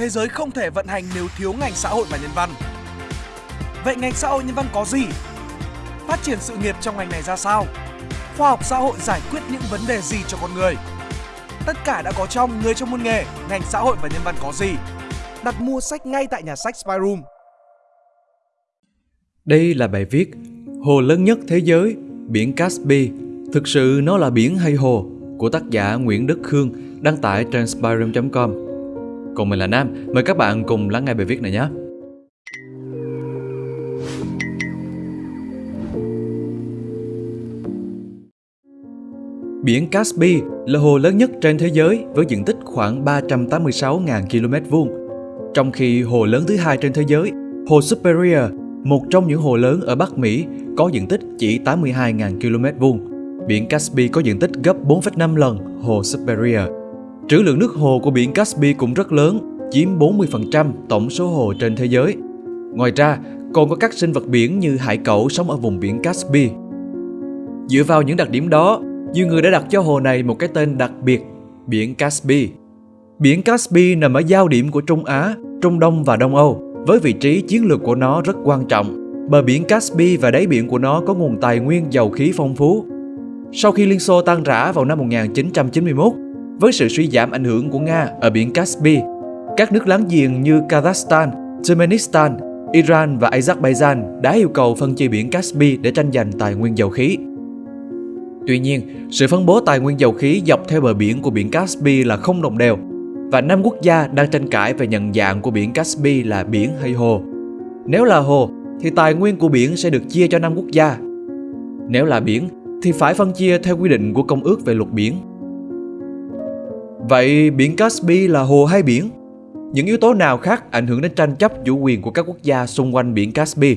thế giới không thể vận hành nếu thiếu ngành xã hội và nhân văn. Vậy ngành xã hội nhân văn có gì? Phát triển sự nghiệp trong ngành này ra sao? Khoa học xã hội giải quyết những vấn đề gì cho con người? Tất cả đã có trong Người trong môn nghề, ngành xã hội và nhân văn có gì? Đặt mua sách ngay tại nhà sách Spyroom. Đây là bài viết Hồ lớn nhất thế giới, biển Caspi, thực sự nó là biển hay hồ của tác giả Nguyễn Đức Khương đăng tải trên spyroom.com. Còn mình là Nam, mời các bạn cùng lắng nghe bài viết này nhé. Biển Caspi là hồ lớn nhất trên thế giới với diện tích khoảng 386.000 km vuông. Trong khi hồ lớn thứ hai trên thế giới, hồ Superior, một trong những hồ lớn ở Bắc Mỹ, có diện tích chỉ 82.000 km vuông. Biển Caspi có diện tích gấp 4,5 lần hồ Superior. Trữ lượng nước hồ của biển Caspi cũng rất lớn, chiếm 40% tổng số hồ trên thế giới. Ngoài ra, còn có các sinh vật biển như hải cẩu sống ở vùng biển Caspi. Dựa vào những đặc điểm đó, nhiều người đã đặt cho hồ này một cái tên đặc biệt, biển Caspi. Biển Caspi nằm ở giao điểm của Trung Á, Trung Đông và Đông Âu, với vị trí chiến lược của nó rất quan trọng. Bờ biển Caspi và đáy biển của nó có nguồn tài nguyên dầu khí phong phú. Sau khi Liên Xô tan rã vào năm 1991, với sự suy giảm ảnh hưởng của Nga ở biển Caspi, các nước láng giềng như Kazakhstan, Turkmenistan, Iran và Azerbaijan đã yêu cầu phân chia biển Caspi để tranh giành tài nguyên dầu khí. Tuy nhiên, sự phân bố tài nguyên dầu khí dọc theo bờ biển của biển Caspi là không đồng đều và năm quốc gia đang tranh cãi về nhận dạng của biển Caspi là biển hay hồ. Nếu là hồ thì tài nguyên của biển sẽ được chia cho năm quốc gia. Nếu là biển thì phải phân chia theo quy định của Công ước về luật biển. Vậy biển Caspi là hồ hay biển? Những yếu tố nào khác ảnh hưởng đến tranh chấp chủ quyền của các quốc gia xung quanh biển Caspi?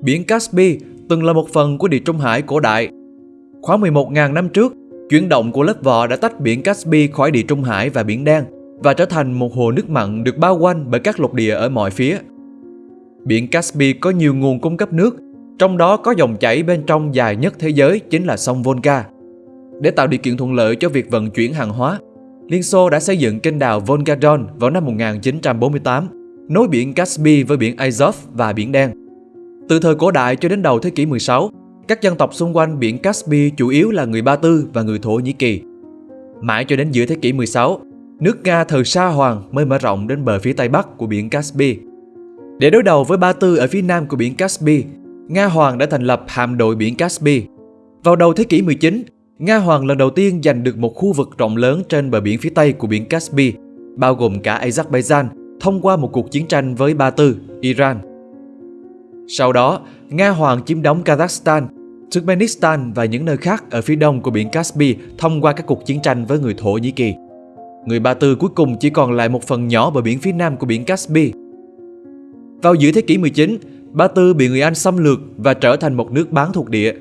Biển Caspi từng là một phần của Địa Trung Hải cổ đại. Khoảng 11.000 năm trước, chuyển động của lớp vỏ đã tách biển Caspi khỏi Địa Trung Hải và Biển Đen và trở thành một hồ nước mặn được bao quanh bởi các lục địa ở mọi phía. Biển Caspi có nhiều nguồn cung cấp nước, trong đó có dòng chảy bên trong dài nhất thế giới chính là sông Volga. Để tạo điều kiện thuận lợi cho việc vận chuyển hàng hóa, Liên Xô đã xây dựng kênh đào Volga Don vào năm 1948, nối biển Caspi với biển Azov và biển Đen. Từ thời cổ đại cho đến đầu thế kỷ 16, các dân tộc xung quanh biển Caspi chủ yếu là người Ba Tư và người Thổ Nhĩ Kỳ. Mãi cho đến giữa thế kỷ 16, nước Nga thời Sa Hoàng mới mở rộng đến bờ phía tây bắc của biển Caspi. Để đối đầu với Ba Tư ở phía nam của biển Caspi, Nga Hoàng đã thành lập hạm đội biển Caspi. Vào đầu thế kỷ 19, Nga Hoàng lần đầu tiên giành được một khu vực rộng lớn trên bờ biển phía tây của biển Caspi, bao gồm cả Azerbaijan, thông qua một cuộc chiến tranh với Ba Tư, Iran. Sau đó, Nga Hoàng chiếm đóng Kazakhstan, Turkmenistan và những nơi khác ở phía đông của biển Caspi thông qua các cuộc chiến tranh với người Thổ Nhĩ Kỳ. Người Ba Tư cuối cùng chỉ còn lại một phần nhỏ bờ biển phía nam của biển Caspi. Vào giữa thế kỷ 19, Ba Tư bị người Anh xâm lược và trở thành một nước bán thuộc địa.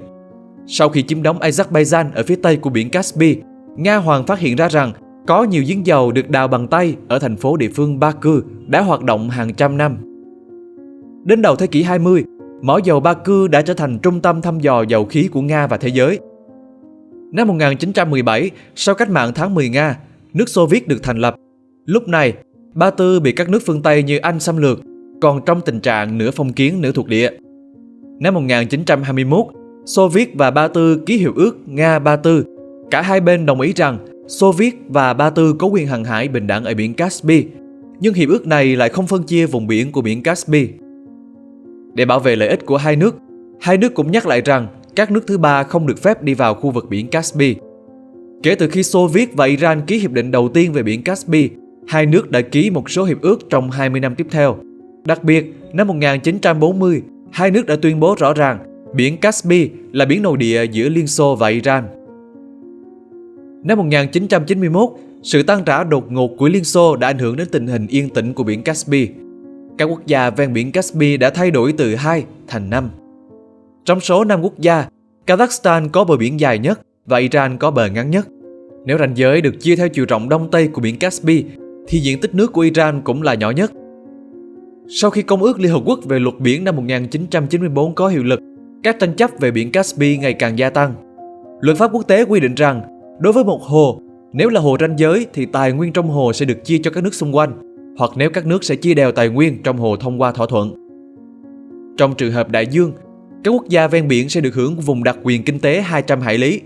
Sau khi chiếm đóng Azerbaijan ở phía tây của biển Caspi, Nga Hoàng phát hiện ra rằng có nhiều giếng dầu được đào bằng tay ở thành phố địa phương Baku đã hoạt động hàng trăm năm. Đến đầu thế kỷ 20, mỏ dầu Baku đã trở thành trung tâm thăm dò dầu khí của Nga và thế giới. Năm 1917, sau cách mạng tháng 10 Nga, nước Xô Viết được thành lập. Lúc này, Ba Tư bị các nước phương Tây như Anh xâm lược, còn trong tình trạng nửa phong kiến nửa thuộc địa. Năm 1921, Xô Viết và Ba Tư ký hiệp ước Nga-Ba Tư. Cả hai bên đồng ý rằng Xô Viết và Ba Tư có quyền hàng hải bình đẳng ở biển Caspi, nhưng hiệp ước này lại không phân chia vùng biển của biển Caspi. Để bảo vệ lợi ích của hai nước, hai nước cũng nhắc lại rằng các nước thứ ba không được phép đi vào khu vực biển Caspi. Kể từ khi Xô Viết và Iran ký hiệp định đầu tiên về biển Caspi, hai nước đã ký một số hiệp ước trong 20 năm tiếp theo. Đặc biệt, năm 1940, hai nước đã tuyên bố rõ ràng biển Caspi là biển nội địa giữa Liên Xô và Iran. Năm 1991, sự tăng trả đột ngột của Liên Xô đã ảnh hưởng đến tình hình yên tĩnh của biển Caspi. Các quốc gia ven biển Caspi đã thay đổi từ 2 thành 5. Trong số 5 quốc gia, Kazakhstan có bờ biển dài nhất và Iran có bờ ngắn nhất. Nếu ranh giới được chia theo chiều rộng đông tây của biển Caspi, thì diện tích nước của Iran cũng là nhỏ nhất. Sau khi Công ước Liên Hợp Quốc về luật biển năm 1994 có hiệu lực, các tranh chấp về biển Caspi ngày càng gia tăng. Luật pháp quốc tế quy định rằng, đối với một hồ, Nếu là hồ ranh giới thì tài nguyên trong hồ sẽ được chia cho các nước xung quanh, hoặc nếu các nước sẽ chia đều tài nguyên trong hồ thông qua thỏa thuận. Trong trường hợp đại dương, các quốc gia ven biển sẽ được hưởng vùng đặc quyền kinh tế 200 hải lý.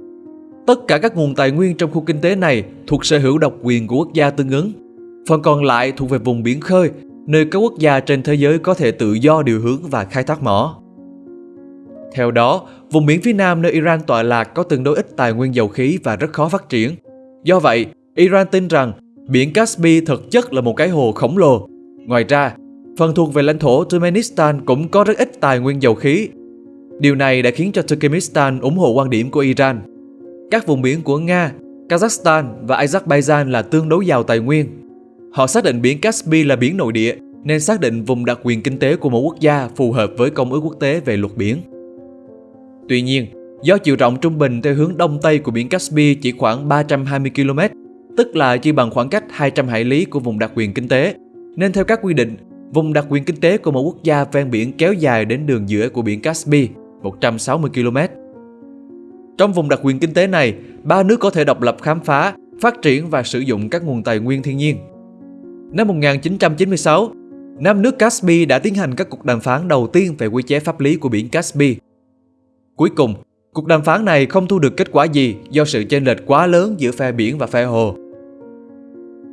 Tất cả các nguồn tài nguyên trong khu kinh tế này thuộc sở hữu độc quyền của quốc gia tương ứng. Phần còn lại thuộc về vùng biển khơi, nơi các quốc gia trên thế giới có thể tự do điều hướng và khai thác mỏ. Theo đó, vùng biển phía nam nơi Iran tọa lạc có tương đối ít tài nguyên dầu khí và rất khó phát triển. Do vậy, Iran tin rằng biển Caspi thực chất là một cái hồ khổng lồ. Ngoài ra, phần thuộc về lãnh thổ Turkmenistan cũng có rất ít tài nguyên dầu khí. Điều này đã khiến cho Turkmenistan ủng hộ quan điểm của Iran. Các vùng biển của Nga, Kazakhstan và Azerbaijan là tương đối giàu tài nguyên. Họ xác định biển Caspi là biển nội địa nên xác định vùng đặc quyền kinh tế của một quốc gia phù hợp với công ước quốc tế về luật biển. Tuy nhiên, do chiều rộng trung bình theo hướng đông tây của biển Caspi chỉ khoảng 320 km, tức là chỉ bằng khoảng cách 200 hải lý của vùng đặc quyền kinh tế, nên theo các quy định, vùng đặc quyền kinh tế của một quốc gia ven biển kéo dài đến đường giữa của biển Caspi, 160 km. Trong vùng đặc quyền kinh tế này, ba nước có thể độc lập khám phá, phát triển và sử dụng các nguồn tài nguyên thiên nhiên. Năm 1996, năm nước Caspi đã tiến hành các cuộc đàm phán đầu tiên về quy chế pháp lý của biển Caspi Cuối cùng, cuộc đàm phán này không thu được kết quả gì do sự chênh lệch quá lớn giữa phe biển và phe hồ.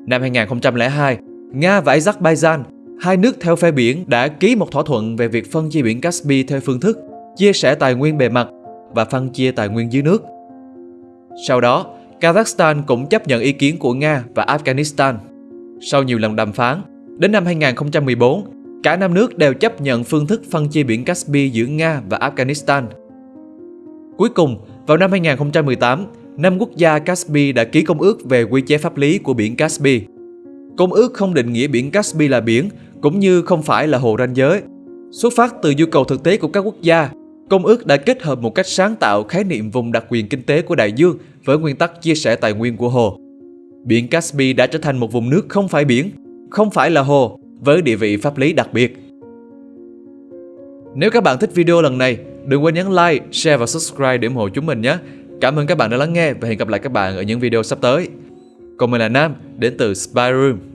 Năm 2002, Nga và Azerbaijan, hai nước theo phe biển đã ký một thỏa thuận về việc phân chia biển Caspi theo phương thức chia sẻ tài nguyên bề mặt và phân chia tài nguyên dưới nước. Sau đó, Kazakhstan cũng chấp nhận ý kiến của Nga và Afghanistan. Sau nhiều lần đàm phán, đến năm 2014, cả năm nước đều chấp nhận phương thức phân chia biển Caspi giữa Nga và Afghanistan – Cuối cùng, vào năm 2018, năm quốc gia Caspi đã ký công ước về quy chế pháp lý của biển Caspi. Công ước không định nghĩa biển Caspi là biển, cũng như không phải là hồ ranh giới. Xuất phát từ nhu cầu thực tế của các quốc gia, công ước đã kết hợp một cách sáng tạo khái niệm vùng đặc quyền kinh tế của đại dương với nguyên tắc chia sẻ tài nguyên của hồ. Biển Caspi đã trở thành một vùng nước không phải biển, không phải là hồ, với địa vị pháp lý đặc biệt. Nếu các bạn thích video lần này, Đừng quên nhấn like, share và subscribe để ủng hộ chúng mình nhé. Cảm ơn các bạn đã lắng nghe và hẹn gặp lại các bạn ở những video sắp tới. Còn mình là Nam, đến từ Spy Room.